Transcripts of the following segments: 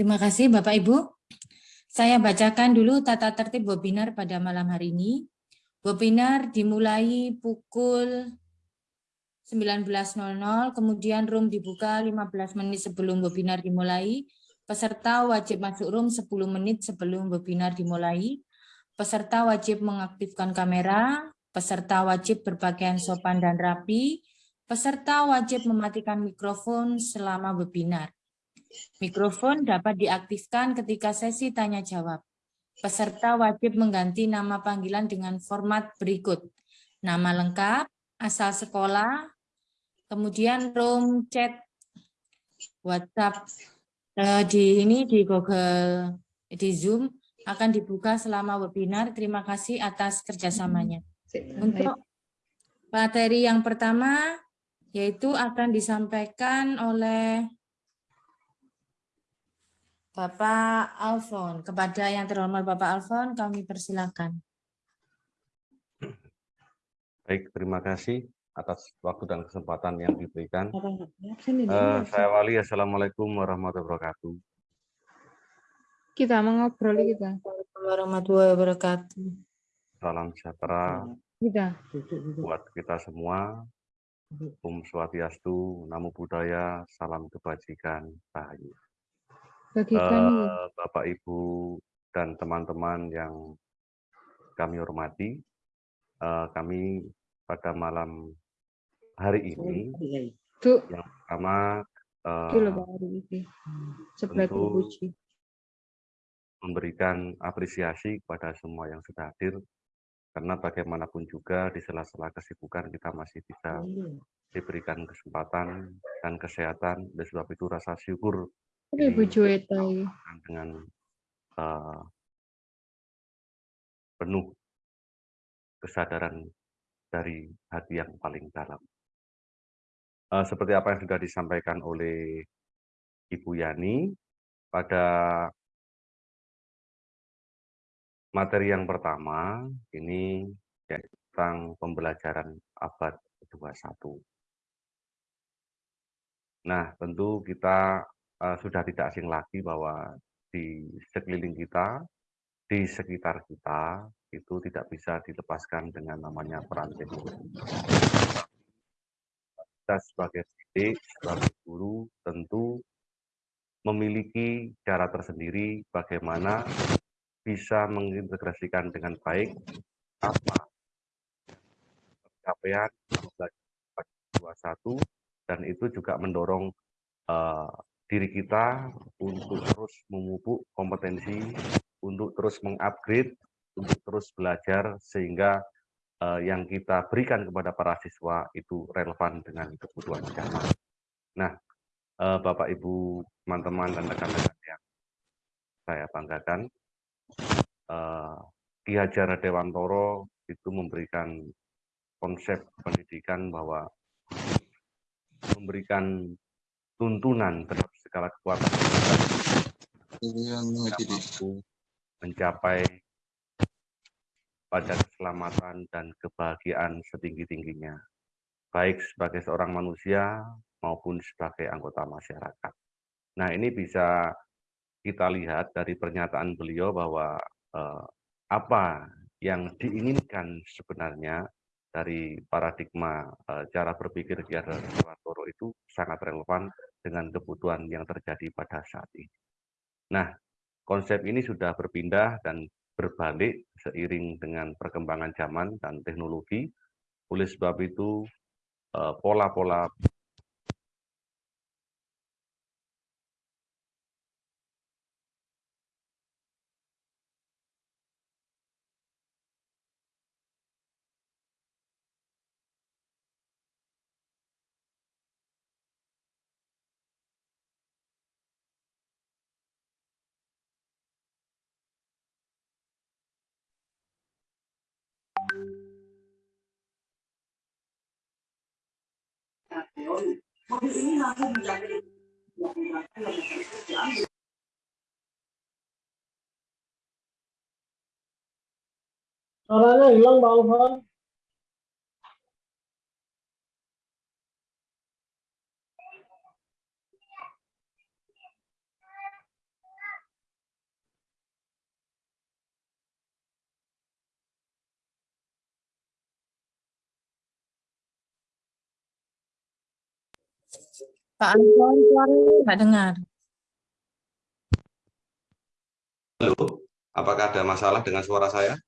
Terima kasih Bapak Ibu. Saya bacakan dulu tata tertib webinar pada malam hari ini. Webinar dimulai pukul 19.00, kemudian room dibuka 15 menit sebelum webinar dimulai. Peserta wajib masuk room 10 menit sebelum webinar dimulai. Peserta wajib mengaktifkan kamera, peserta wajib berpakaian sopan dan rapi, peserta wajib mematikan mikrofon selama webinar. Mikrofon dapat diaktifkan ketika sesi tanya jawab. Peserta wajib mengganti nama panggilan dengan format berikut. Nama lengkap, asal sekolah, kemudian room chat WhatsApp eh, di ini di Google di Zoom akan dibuka selama webinar. Terima kasih atas kerjasamanya. Untuk materi yang pertama yaitu akan disampaikan oleh Bapak Alfon. Kepada yang terhormat Bapak Alfon, kami persilakan. Baik, terima kasih atas waktu dan kesempatan yang diberikan. Uh, saya Wali, Assalamualaikum warahmatullahi wabarakatuh. Kita mengobrol kita. Warahmatullahi wabarakatuh. Salam sejahtera kita. buat kita semua. Om Swastiastu, Namo Buddhaya, Salam Kebajikan, Uh, Bapak Ibu dan teman-teman yang kami hormati, uh, kami pada malam hari ini Tuh. yang pertama uh, tentu memberikan apresiasi kepada semua yang sudah hadir karena bagaimanapun juga di sela-sela kesibukan kita masih bisa diberikan kesempatan dan kesehatan. Oleh sebab itu rasa syukur Ibu Juweta dengan uh, penuh kesadaran dari hati yang paling dalam. Uh, seperti apa yang sudah disampaikan oleh Ibu Yani pada materi yang pertama ini tentang pembelajaran abad 21. Nah, tentu kita uh, sudah tidak asing lagi bahwa di sekeliling kita, di sekitar kita, itu tidak bisa dilepaskan dengan namanya peran teknologi. Kita sebagai didik, sebagai guru, tentu memiliki cara tersendiri bagaimana bisa mengintegrasikan dengan baik apa pencapaian 21 dan itu juga mendorong uh, diri kita untuk terus memupuk kompetensi, untuk terus mengupgrade, untuk terus belajar sehingga uh, yang kita berikan kepada para siswa itu relevan dengan kebutuhan zaman. Nah, uh, Bapak Ibu, teman-teman dan rekan-rekan yang saya banggakan, uh, Ki Hajar Dewantoro itu memberikan konsep pendidikan bahwa memberikan tuntunan terhadap segala kekuatan mampu mencapai pada keselamatan dan kebahagiaan setinggi-tingginya, baik sebagai seorang manusia maupun sebagai anggota masyarakat. Nah, ini bisa kita lihat dari pernyataan beliau bahwa eh, apa yang diinginkan sebenarnya dari paradigma eh, cara berpikir Ki Toro itu sangat relevan dengan kebutuhan yang terjadi pada saat ini. Nah, konsep ini sudah berpindah dan berbalik seiring dengan perkembangan zaman dan teknologi. Oleh sebab itu, eh, pola-pola 我不那个不你们说我在包袱 Pak Anton, suaranya nggak dengar. Halo, apakah ada masalah dengan suara saya?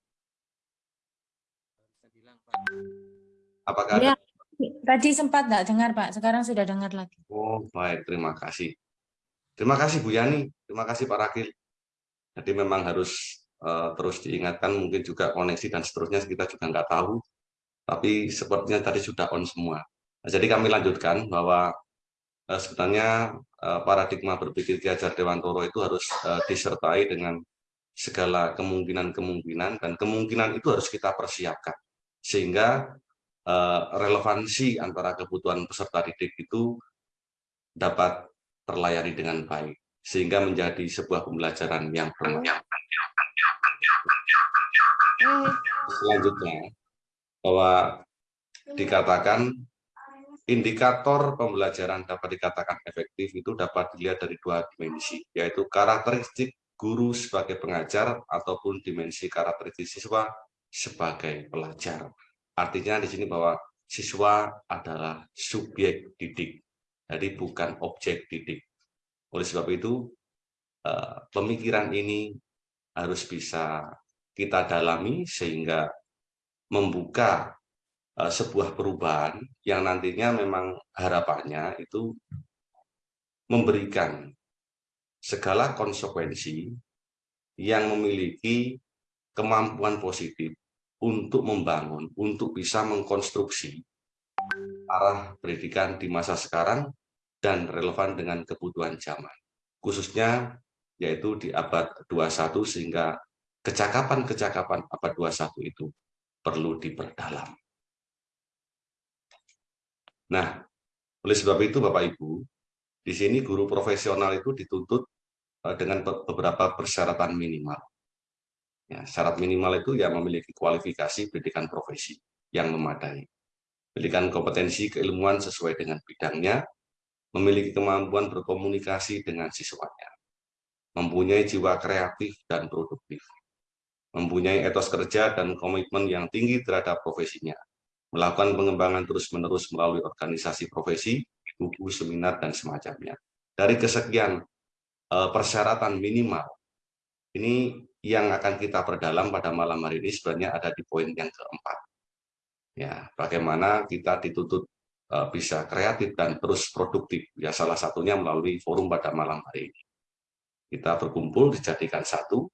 Apakah Ya, ada? tadi sempat nggak dengar, Pak. Sekarang sudah dengar lagi. Oh, baik, terima kasih. Terima kasih Bu Yani, terima kasih Pak Rakil. Jadi memang harus eh, terus diingatkan, mungkin juga koneksi dan seterusnya kita juga nggak tahu, tapi sepertinya tadi sudah on semua. Jadi kami lanjutkan bahwa eh, sebenarnya eh, paradigma berpikir Ki Hajar Dewantoro itu harus eh, disertai dengan segala kemungkinan-kemungkinan dan kemungkinan itu harus kita persiapkan sehingga eh, relevansi antara kebutuhan peserta didik itu dapat terlayani dengan baik sehingga menjadi sebuah pembelajaran yang bermanfaat. Selanjutnya bahwa dikatakan indikator pembelajaran dapat dikatakan efektif itu dapat dilihat dari dua dimensi, yaitu karakteristik guru sebagai pengajar ataupun dimensi karakteristik siswa sebagai pelajar. Artinya di sini bahwa siswa adalah subjek didik, jadi bukan objek didik. Oleh sebab itu, eh, pemikiran ini harus bisa kita dalami sehingga membuka sebuah perubahan yang nantinya memang harapannya itu memberikan segala konsekuensi yang memiliki kemampuan positif untuk membangun, untuk bisa mengkonstruksi arah pendidikan di masa sekarang dan relevan dengan kebutuhan zaman. Khususnya yaitu di abad 21 sehingga kecakapan-kecakapan abad 21 itu perlu diperdalam. Nah, oleh sebab itu Bapak Ibu, di sini guru profesional itu dituntut eh, dengan beberapa persyaratan minimal. Ya, syarat minimal itu ya memiliki kualifikasi pendidikan profesi yang memadai. Pendidikan kompetensi keilmuan sesuai dengan bidangnya, memiliki kemampuan berkomunikasi dengan siswanya, mempunyai jiwa kreatif dan produktif, mempunyai etos kerja dan komitmen yang tinggi terhadap profesinya, melakukan pengembangan terus-menerus melalui organisasi profesi, buku, seminar, dan semacamnya. Dari kesekian uh, persyaratan minimal, ini yang akan kita perdalam pada malam hari ini sebenarnya ada di poin yang keempat. Ya, bagaimana kita dituntut uh, bisa kreatif dan terus produktif. Ya, salah satunya melalui forum pada malam hari ini. Kita berkumpul dijadikan satu,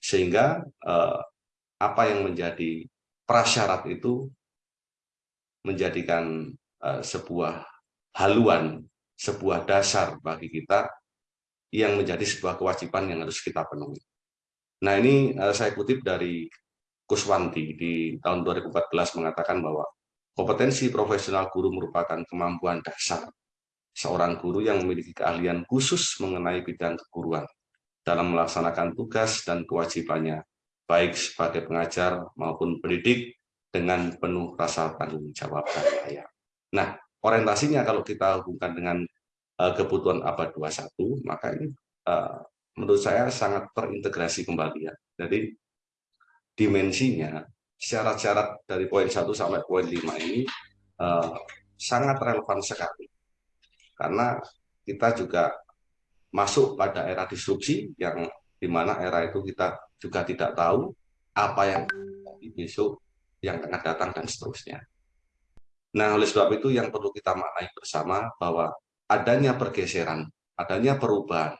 sehingga uh, apa yang menjadi prasyarat itu menjadikan uh, sebuah haluan, sebuah dasar bagi kita yang menjadi sebuah kewajiban yang harus kita penuhi. Nah ini uh, saya kutip dari Kuswanti di tahun 2014 mengatakan bahwa kompetensi profesional guru merupakan kemampuan dasar seorang guru yang memiliki keahlian khusus mengenai bidang keguruan dalam melaksanakan tugas dan kewajibannya, baik sebagai pengajar maupun pendidik dengan penuh rasa tanggung jawab dan layak. Nah, orientasinya kalau kita hubungkan dengan uh, kebutuhan abad 21, maka ini uh, menurut saya sangat terintegrasi kembali ya. Jadi dimensinya, syarat-syarat dari poin 1 sampai poin 5 ini uh, sangat relevan sekali. Karena kita juga masuk pada era disrupsi yang di mana era itu kita juga tidak tahu apa yang besok yang akan datang dan seterusnya. Nah, oleh sebab itu yang perlu kita maknai bersama bahwa adanya pergeseran, adanya perubahan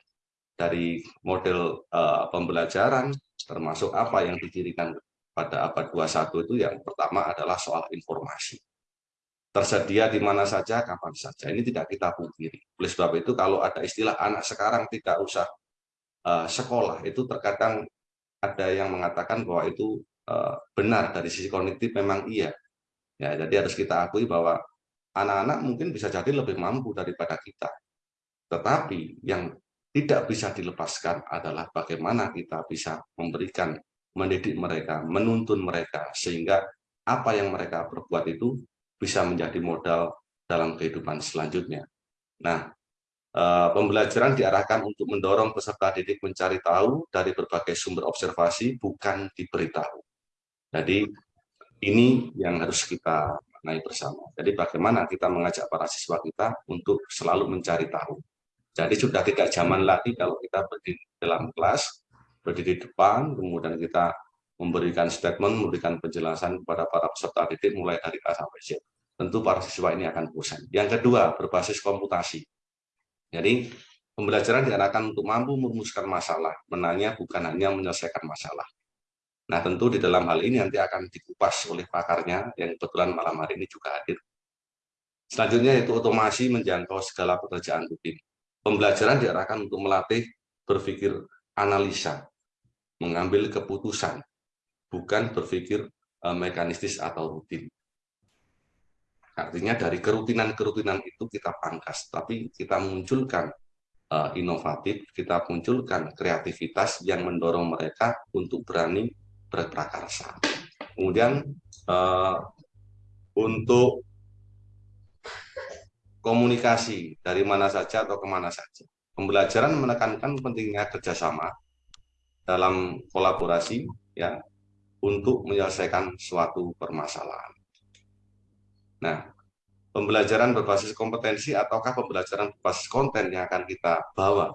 dari model uh, pembelajaran termasuk apa yang didirikan pada abad 21 itu yang pertama adalah soal informasi tersedia di mana saja, kapan saja. Ini tidak kita pungkiri. Oleh sebab itu, kalau ada istilah anak sekarang tidak usah uh, sekolah, itu terkadang ada yang mengatakan bahwa itu benar dari sisi kognitif memang iya. Ya, jadi harus kita akui bahwa anak-anak mungkin bisa jadi lebih mampu daripada kita. Tetapi yang tidak bisa dilepaskan adalah bagaimana kita bisa memberikan, mendidik mereka, menuntun mereka, sehingga apa yang mereka perbuat itu bisa menjadi modal dalam kehidupan selanjutnya. Nah, eh, pembelajaran diarahkan untuk mendorong peserta didik mencari tahu dari berbagai sumber observasi, bukan diberitahu. Jadi, ini yang harus kita maknai bersama. Jadi bagaimana kita mengajak para siswa kita untuk selalu mencari tahu. Jadi sudah tidak zaman lagi kalau kita berdiri dalam kelas, berdiri di depan, kemudian kita memberikan statement, memberikan penjelasan kepada para peserta didik mulai dari A sampai Z. Tentu para siswa ini akan bosan. Yang kedua, berbasis komputasi. Jadi pembelajaran diarahkan untuk mampu merumuskan masalah, menanya bukan hanya menyelesaikan masalah. Nah, tentu di dalam hal ini nanti akan dikupas oleh pakarnya yang kebetulan malam hari ini juga hadir. Selanjutnya yaitu otomasi menjangkau segala pekerjaan rutin. Pembelajaran diarahkan untuk melatih berpikir analisa, mengambil keputusan, bukan berpikir uh, mekanistis atau rutin. Artinya dari kerutinan-kerutinan itu kita pangkas, tapi kita munculkan uh, inovatif, kita munculkan kreativitas yang mendorong mereka untuk berani berprakarsa. Kemudian uh, untuk komunikasi dari mana saja atau ke mana saja. Pembelajaran menekankan pentingnya kerjasama dalam kolaborasi ya untuk menyelesaikan suatu permasalahan. Nah, pembelajaran berbasis kompetensi ataukah pembelajaran berbasis konten yang akan kita bawa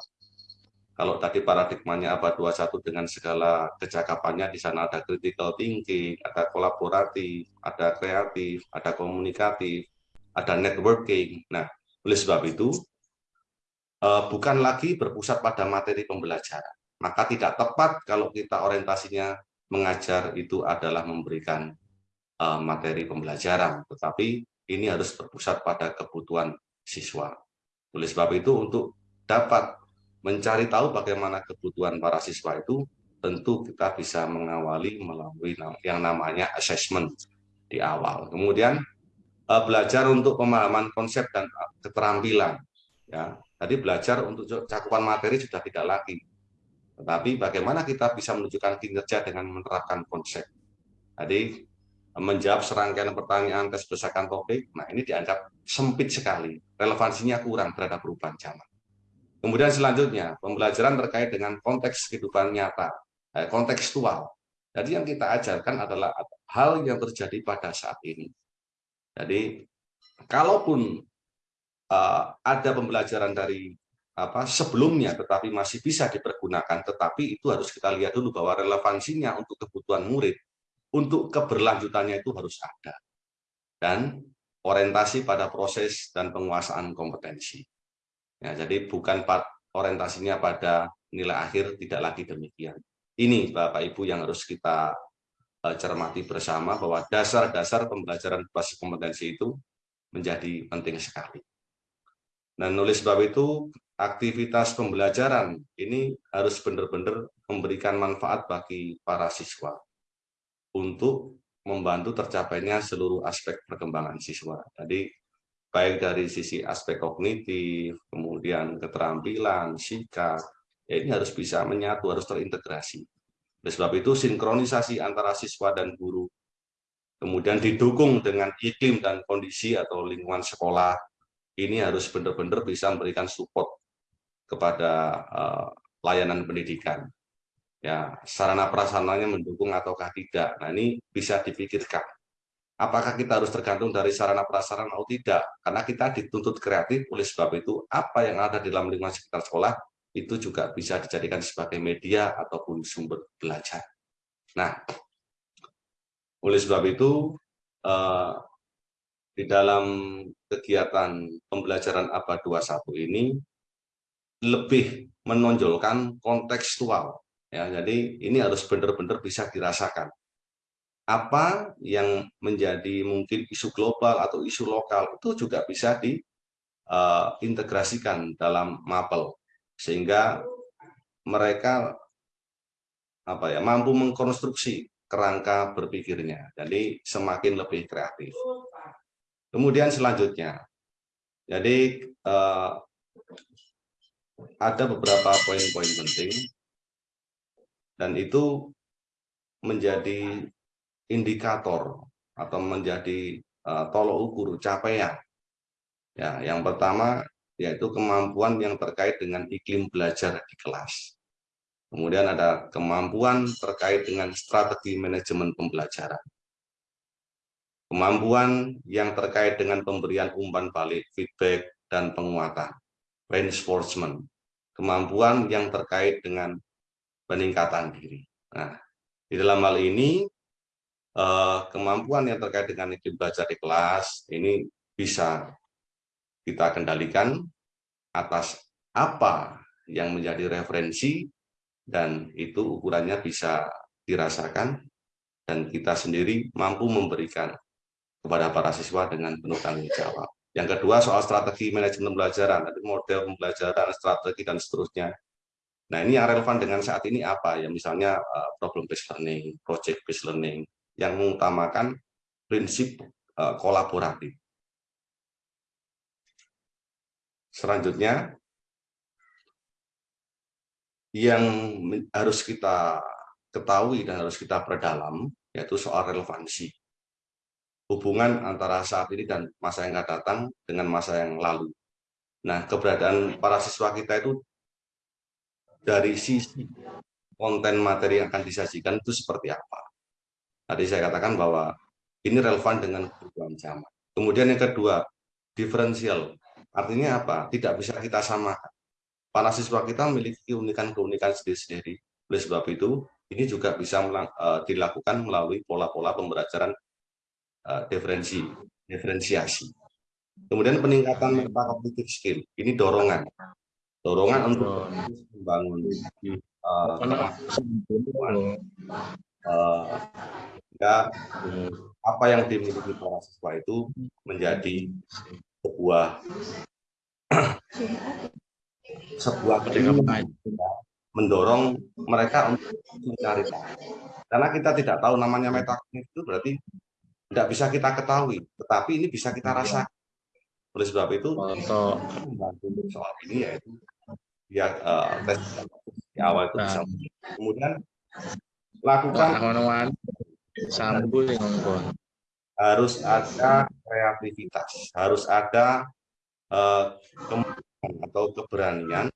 kalau tadi paradigmanya abad 21 dengan segala kecakapannya, di sana ada critical thinking, ada kolaboratif, ada kreatif, ada komunikatif, ada networking. Nah, oleh sebab itu, eh, bukan lagi berpusat pada materi pembelajaran. Maka tidak tepat kalau kita orientasinya mengajar itu adalah memberikan eh, materi pembelajaran, tetapi ini harus berpusat pada kebutuhan siswa. Oleh sebab itu, untuk dapat mencari tahu bagaimana kebutuhan para siswa itu, tentu kita bisa mengawali melalui yang namanya assessment di awal. Kemudian eh, belajar untuk pemahaman konsep dan keterampilan. Ya, tadi belajar untuk cakupan materi sudah tidak lagi. Tetapi bagaimana kita bisa menunjukkan kinerja dengan menerapkan konsep. Tadi menjawab serangkaian pertanyaan tes berdasarkan topik, nah ini dianggap sempit sekali, relevansinya kurang terhadap perubahan zaman. Kemudian selanjutnya, pembelajaran terkait dengan konteks kehidupan nyata, eh, kontekstual. Jadi yang kita ajarkan adalah hal yang terjadi pada saat ini. Jadi, kalaupun uh, ada pembelajaran dari apa sebelumnya, tetapi masih bisa dipergunakan, tetapi itu harus kita lihat dulu bahwa relevansinya untuk kebutuhan murid, untuk keberlanjutannya itu harus ada. Dan orientasi pada proses dan penguasaan kompetensi. Ya, jadi bukan orientasinya pada nilai akhir, tidak lagi demikian. Ini Bapak Ibu yang harus kita uh, cermati bersama bahwa dasar-dasar pembelajaran basis kompetensi itu menjadi penting sekali. Dan oleh sebab itu, aktivitas pembelajaran ini harus benar-benar memberikan manfaat bagi para siswa untuk membantu tercapainya seluruh aspek perkembangan siswa. Jadi baik dari sisi aspek kognitif, kemudian keterampilan, sikap, ya ini harus bisa menyatu, harus terintegrasi. Oleh sebab itu, sinkronisasi antara siswa dan guru, kemudian didukung dengan iklim dan kondisi atau lingkungan sekolah, ini harus benar-benar bisa memberikan support kepada uh, layanan pendidikan. Ya, sarana prasarananya mendukung ataukah tidak. Nah, ini bisa dipikirkan apakah kita harus tergantung dari sarana prasarana atau tidak karena kita dituntut kreatif oleh sebab itu apa yang ada di dalam lingkungan sekitar sekolah itu juga bisa dijadikan sebagai media ataupun sumber belajar. Nah, oleh sebab itu eh, di dalam kegiatan pembelajaran abad 21 ini lebih menonjolkan kontekstual ya. Jadi ini harus benar-benar bisa dirasakan apa yang menjadi mungkin isu global atau isu lokal itu juga bisa diintegrasikan uh, dalam mapel. Sehingga mereka apa ya mampu mengkonstruksi kerangka berpikirnya. Jadi semakin lebih kreatif. Kemudian selanjutnya. Jadi uh, ada beberapa poin-poin penting. Dan itu menjadi indikator atau menjadi uh, tolok ukur capaian. Ya, yang pertama yaitu kemampuan yang terkait dengan iklim belajar di kelas. Kemudian ada kemampuan terkait dengan strategi manajemen pembelajaran. kemampuan yang terkait dengan pemberian umpan balik, feedback, dan penguatan, reinforcement, kemampuan yang terkait dengan peningkatan diri. Nah, di dalam hal ini, kemampuan yang terkait dengan iklim belajar di kelas ini bisa kita kendalikan atas apa yang menjadi referensi dan itu ukurannya bisa dirasakan dan kita sendiri mampu memberikan kepada para siswa dengan penuh tanggung jawab. Yang kedua soal strategi manajemen pembelajaran, ada model pembelajaran, strategi dan seterusnya. Nah ini yang relevan dengan saat ini apa ya misalnya uh, problem based learning, project based learning yang mengutamakan prinsip uh, kolaboratif. Selanjutnya yang harus kita ketahui dan harus kita perdalam yaitu soal relevansi hubungan antara saat ini dan masa yang akan datang dengan masa yang lalu. Nah, keberadaan para siswa kita itu dari sisi konten materi yang akan disajikan itu seperti apa. Tadi saya katakan bahwa ini relevan dengan kebutuhan zaman. Kemudian yang kedua, diferensial. Artinya apa? Tidak bisa kita samakan. Para siswa kita memiliki keunikan-keunikan sendiri-sendiri. Oleh sebab itu, ini juga bisa eh, dilakukan melalui pola-pola pembelajaran uh, diferensi, diferensiasi. Kemudian peningkatan metacognitive skill, ini dorongan. Dorongan untuk membangun uh, uh, apa yang dimiliki para siswa itu menjadi sebuah sebuah mendorong mereka untuk mencari tahu. Karena kita tidak tahu namanya metacognitive itu berarti tidak bisa kita ketahui, tetapi ini bisa kita rasakan. Oleh sebab itu, untuk membantu soal ini yaitu ya uh, tes di awal itu bisa. Nah. Kemudian lakukan harus ada kreativitas, harus ada uh, kemampuan atau keberanian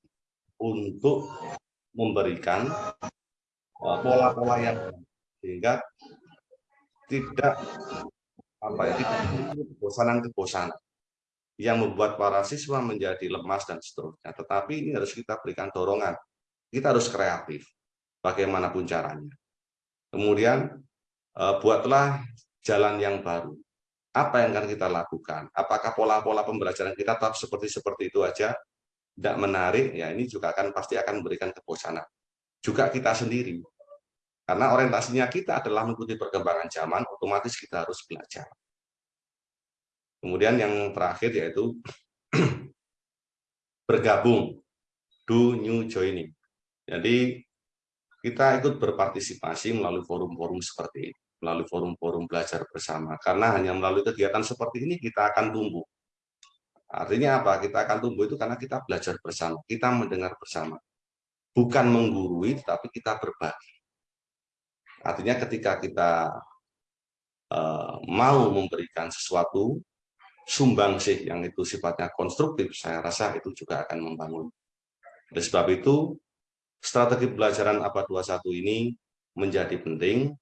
untuk memberikan eh, pola-pola yang sehingga tidak apa ya tidak kebosanan-kebosanan yang membuat para siswa menjadi lemas dan seterusnya. Tetapi ini harus kita berikan dorongan. Kita harus kreatif bagaimanapun caranya. Kemudian eh, buatlah jalan yang baru. Apa yang akan kita lakukan? Apakah pola-pola pembelajaran kita tetap seperti seperti itu aja? Tidak menarik, ya ini juga akan pasti akan memberikan kebosanan. Juga kita sendiri karena orientasinya kita adalah mengikuti perkembangan zaman, otomatis kita harus belajar. Kemudian yang terakhir yaitu bergabung, do new joining. Jadi kita ikut berpartisipasi melalui forum-forum seperti ini, melalui forum-forum belajar bersama. Karena hanya melalui kegiatan seperti ini kita akan tumbuh. Artinya apa? Kita akan tumbuh itu karena kita belajar bersama, kita mendengar bersama. Bukan menggurui, tapi kita berbagi. Artinya ketika kita uh, mau memberikan sesuatu sumbangsih yang itu sifatnya konstruktif, saya rasa itu juga akan membangun. Oleh sebab itu, strategi pembelajaran abad 21 ini menjadi penting,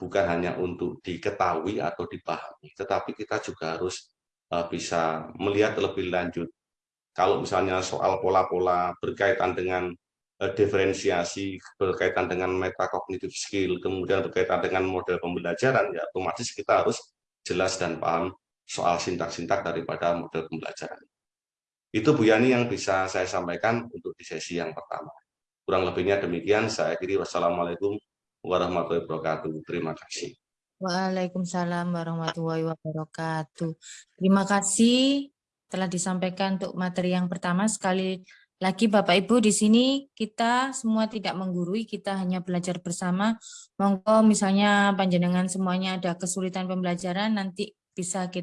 bukan hanya untuk diketahui atau dipahami, tetapi kita juga harus uh, bisa melihat lebih lanjut. Kalau misalnya soal pola-pola berkaitan dengan Eh, diferensiasi berkaitan dengan metacognitive skill, kemudian berkaitan dengan model pembelajaran, ya otomatis kita harus jelas dan paham soal sintak-sintak daripada model pembelajaran. Itu Bu Yani yang bisa saya sampaikan untuk di sesi yang pertama. Kurang lebihnya demikian, saya kiri wassalamualaikum warahmatullahi wabarakatuh. Terima kasih. Waalaikumsalam warahmatullahi wabarakatuh. Terima kasih telah disampaikan untuk materi yang pertama. Sekali lagi Bapak Ibu di sini kita semua tidak menggurui, kita hanya belajar bersama. Monggo misalnya panjenengan semuanya ada kesulitan pembelajaran nanti bisa kita